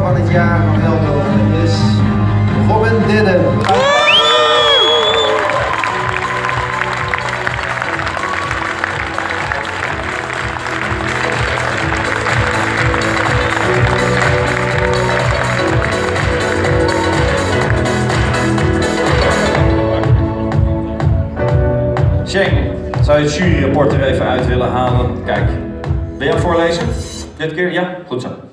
van het jaar van Veldhoven is Robin Didden. Shane, zou je het juryrapport er even uit willen halen? Kijk, wil je hem voorlezen? Dit keer? Ja? Goed zo.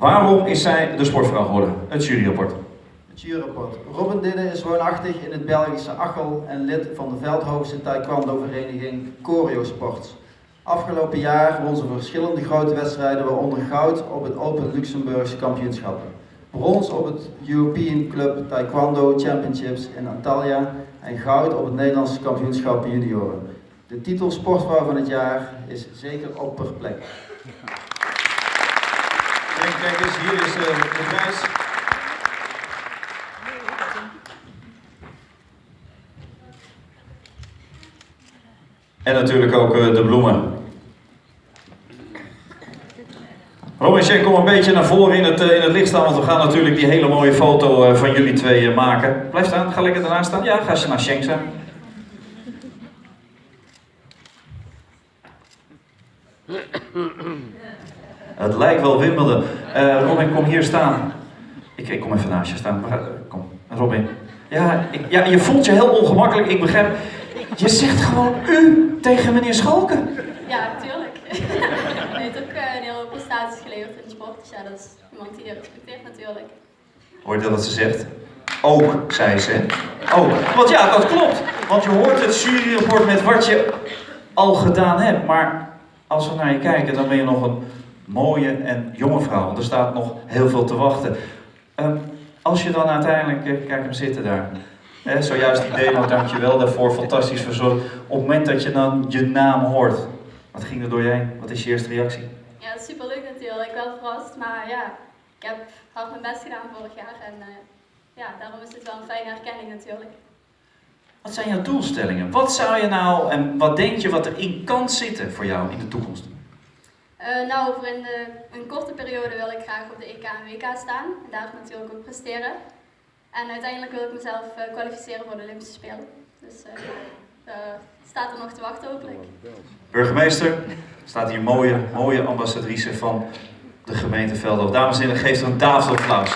Waarom is zij de sportvrouw geworden? Het juryrapport. Het juryrapport. Robin Didden is woonachtig in het Belgische Achel en lid van de Veldhovense taekwondo-vereniging Choreo Sports. Afgelopen jaar won ze verschillende grote wedstrijden, waaronder goud op het Open Luxemburgse kampioenschappen. Brons op het European Club Taekwondo Championships in Antalya en goud op het Nederlandse kampioenschap junioren. De titel Sportvrouw van het jaar is zeker op per plek. Kijk, kijk eens, hier is eh, de prijs. En natuurlijk ook eh, de bloemen. Robin, kom een beetje naar voren in het, eh, in het licht staan, want we gaan natuurlijk die hele mooie foto van jullie twee maken. Blijf staan, ga lekker ernaast staan. Ja, ga eens naar staan. Het lijkt wel Wimbledon. Eh, Robin, kom hier staan. Ik, ik kom even naast je staan. Maar, eh, Kom, Robin. Ja, ik, ja, je voelt je heel ongemakkelijk. Ik begrijp. Je zegt gewoon u tegen meneer Schalken. Ja, tuurlijk. Hij heeft ook eh, een hele hoop prestaties geleverd in de sport. Dus ja, dat is iemand die je respecteert natuurlijk. Hoor je wat ze zegt? Ook, zei ze. Ook. Want ja, dat klopt. Want je hoort het juryrapport met wat je al gedaan hebt. Maar als we naar je kijken, dan ben je nog een mooie en jonge vrouw. Want er staat nog heel veel te wachten. Ehm, als je dan uiteindelijk, eh, kijk hem zitten daar. Hè, zojuist die demo, dankjewel daarvoor, fantastisch verzorgd. Op het moment dat je dan je naam hoort, wat ging er door je heen? Wat is je eerste reactie? Ja, dat is super leuk natuurlijk. Wel verrast, maar ja, ik heb hard mijn best gedaan vorig jaar. En eh, ja, daarom is het wel een fijne erkenning natuurlijk. Wat zijn jouw doelstellingen? Wat zou je nou en wat denk je wat erin kan zitten voor jou in de toekomst? Eh, nou, voor in de, een korte periode wil ik graag op de EK en WK staan. En daar natuurlijk ook presteren. En uiteindelijk wil ik mezelf eh, kwalificeren voor de Olympische Spelen. Dus eh, eh, staat er nog te wachten hopelijk. Burgemeester, staat hier mooie, mooie ambassadrice van de gemeente Veldhoven. Dames en heren, geef er een tafelapplaus.